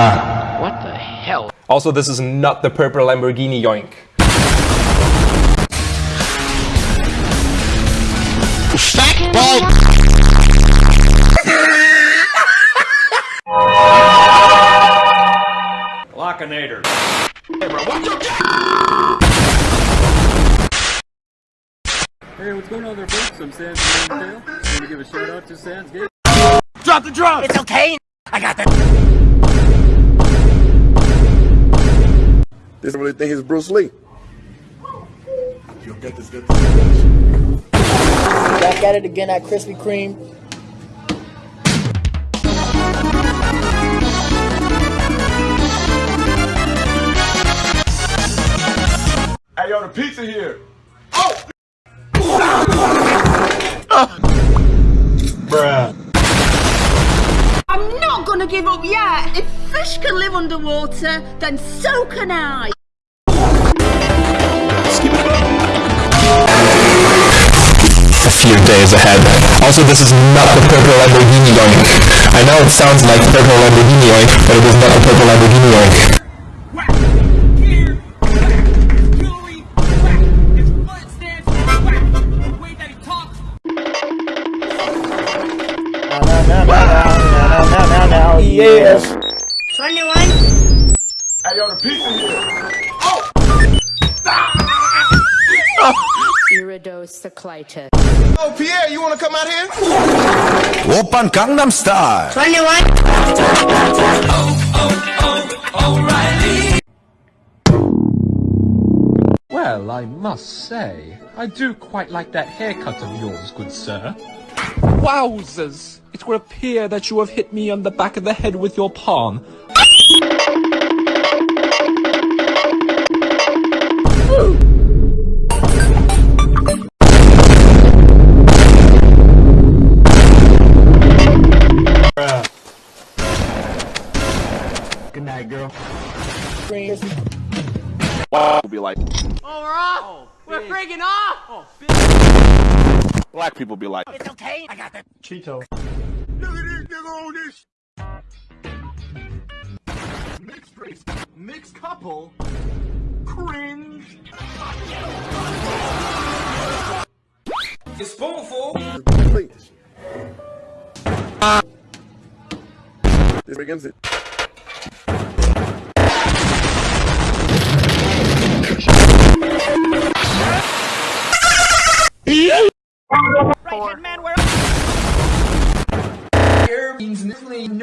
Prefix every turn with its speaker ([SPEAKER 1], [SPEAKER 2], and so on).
[SPEAKER 1] Ah. What the hell?
[SPEAKER 2] Also, this is not the purple Lamborghini yoink.
[SPEAKER 1] Fat bald.
[SPEAKER 3] Lockinator.
[SPEAKER 4] Hey, bro, what's going on there, folks? I'm Sans from Tail. I want to give a shout out to Sans Gate.
[SPEAKER 3] Drop the drum!
[SPEAKER 1] It's okay. I got that.
[SPEAKER 5] This really think he's Bruce Lee.
[SPEAKER 6] Back at it again at Krispy Kreme.
[SPEAKER 5] Hey, yo, the pizza here. Oh! Bruh.
[SPEAKER 7] I'm not gonna give up yet. If fish can live underwater, then so can I.
[SPEAKER 2] A few days ahead. Also, this is not the purple Lamborghini yoink. I know it sounds like purple Lamborghini yoink, but it is not the purple Lamborghini
[SPEAKER 6] now, yes.
[SPEAKER 7] 21.
[SPEAKER 5] Hey, yo, the pizza here. Oh!
[SPEAKER 8] Iridocyclitis.
[SPEAKER 5] Oh, Pierre, you want to come out here?
[SPEAKER 9] Oppa Gangnam Style.
[SPEAKER 7] 21.
[SPEAKER 10] Oh, oh, oh, Well, I must say, I do quite like that haircut of yours, good sir. Wowzers! It would appear that you have hit me on the back of the head with your palm.
[SPEAKER 5] Good night, girl.
[SPEAKER 6] Kreme.
[SPEAKER 5] Will be like,
[SPEAKER 3] Oh, we're off! we're freaking off!
[SPEAKER 5] black people be like,
[SPEAKER 1] It's okay. I got that.
[SPEAKER 5] Cheeto. Look at this nigga on this mixed race, mixed couple, cringe.
[SPEAKER 3] Your spoonful.
[SPEAKER 5] Please. This begins it. Right, man, we're up. Here means nothing.